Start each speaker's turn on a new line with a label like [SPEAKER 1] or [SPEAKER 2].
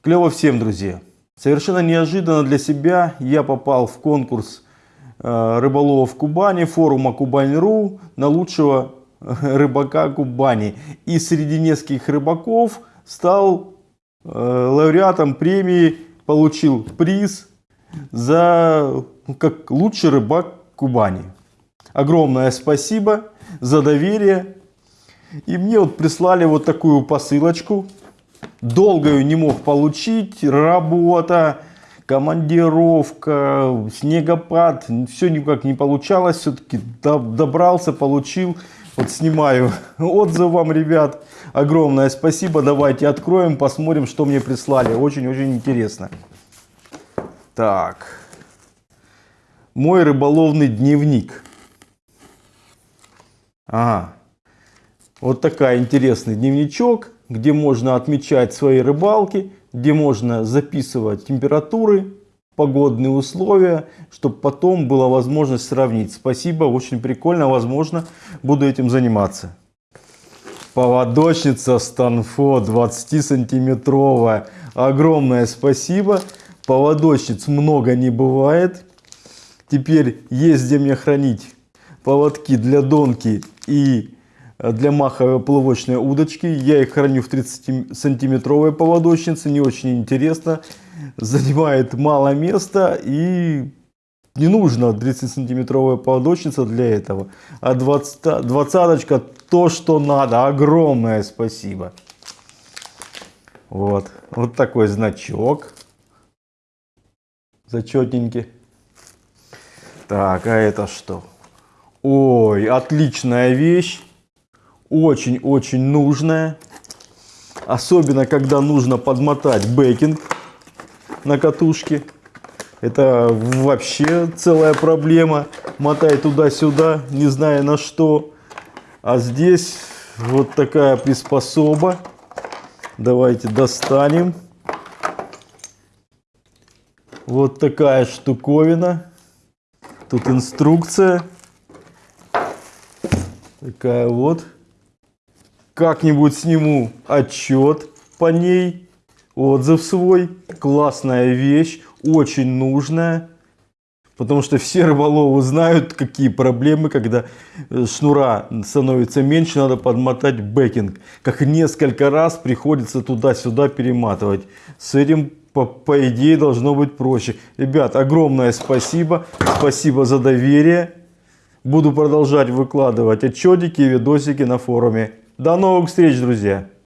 [SPEAKER 1] Клево всем, друзья. Совершенно неожиданно для себя я попал в конкурс э, рыболовов Кубани, форума Кубань.ру на лучшего рыбака Кубани. И среди нескольких рыбаков стал э, лауреатом премии, получил приз за ну, как лучший рыбак Кубани. Огромное спасибо за доверие. И мне вот прислали вот такую посылочку. Долго ее не мог получить. Работа, командировка, снегопад. Все никак не получалось. Все-таки добрался, получил. Вот снимаю отзыв вам, ребят. Огромное спасибо. Давайте откроем, посмотрим, что мне прислали. Очень-очень интересно. Так. Мой рыболовный дневник. Ага. Вот такая интересный дневничок, где можно отмечать свои рыбалки, где можно записывать температуры, погодные условия, чтобы потом была возможность сравнить. Спасибо, очень прикольно, возможно, буду этим заниматься. Поводочница Станфо 20 сантиметровая. Огромное спасибо. Поводочниц много не бывает. Теперь есть где мне хранить поводки для донки и для маховой плавочной удочки. Я их храню в 30 сантиметровой поводочнице. Не очень интересно. Занимает мало места и не нужно 30 сантиметровая поводочница для этого. А 20, двадцаточка то, что надо. Огромное спасибо. Вот. Вот такой значок. Зачетненький. Так, а это что? Ой, отличная вещь. Очень-очень нужная. Особенно, когда нужно подмотать бэкинг на катушке. Это вообще целая проблема. Мотай туда-сюда, не зная на что. А здесь вот такая приспособа. Давайте достанем. Вот такая штуковина. Тут инструкция. Такая вот. Как-нибудь сниму отчет по ней. Отзыв свой. Классная вещь. Очень нужная. Потому что все рыболовы знают, какие проблемы, когда э, шнура становится меньше, надо подмотать бэкинг. Как несколько раз приходится туда-сюда перематывать. С этим по, по идее должно быть проще. Ребят, огромное спасибо. Спасибо за доверие. Буду продолжать выкладывать отчетики и видосики на форуме. До новых встреч, друзья!